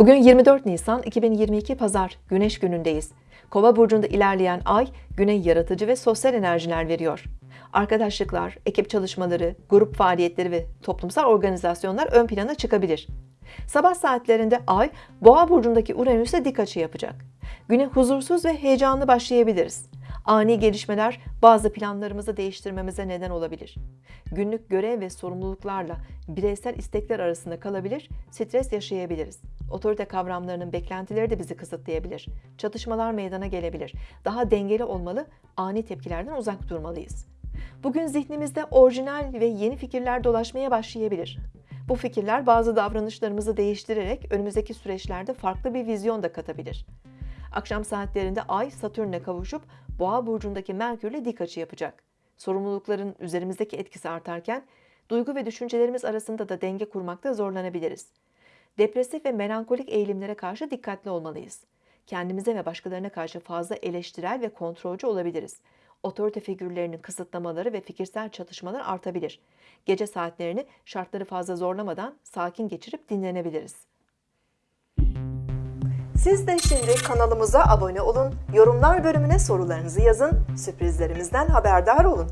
Bugün 24 Nisan 2022 Pazar, Güneş günündeyiz. Kova burcunda ilerleyen ay, güne yaratıcı ve sosyal enerjiler veriyor. Arkadaşlıklar, ekip çalışmaları, grup faaliyetleri ve toplumsal organizasyonlar ön plana çıkabilir. Sabah saatlerinde ay, Boğa burcundaki Uranüs'e dik açı yapacak. Güne huzursuz ve heyecanlı başlayabiliriz. Ani gelişmeler bazı planlarımızı değiştirmemize neden olabilir. Günlük görev ve sorumluluklarla bireysel istekler arasında kalabilir, stres yaşayabiliriz. Otorite kavramlarının beklentileri de bizi kısıtlayabilir. Çatışmalar meydana gelebilir. Daha dengeli olmalı, ani tepkilerden uzak durmalıyız. Bugün zihnimizde orijinal ve yeni fikirler dolaşmaya başlayabilir. Bu fikirler bazı davranışlarımızı değiştirerek önümüzdeki süreçlerde farklı bir vizyon da katabilir. Akşam saatlerinde Ay Satürn'e kavuşup Boğa burcundaki Merkür'le dik açı yapacak. Sorumlulukların üzerimizdeki etkisi artarken duygu ve düşüncelerimiz arasında da denge kurmakta zorlanabiliriz. Depresif ve melankolik eğilimlere karşı dikkatli olmalıyız. Kendimize ve başkalarına karşı fazla eleştirel ve kontrolcü olabiliriz. Otorite figürlerinin kısıtlamaları ve fikirsel çatışmalar artabilir. Gece saatlerini şartları fazla zorlamadan sakin geçirip dinlenebiliriz. Siz de şimdi kanalımıza abone olun, yorumlar bölümüne sorularınızı yazın, sürprizlerimizden haberdar olun.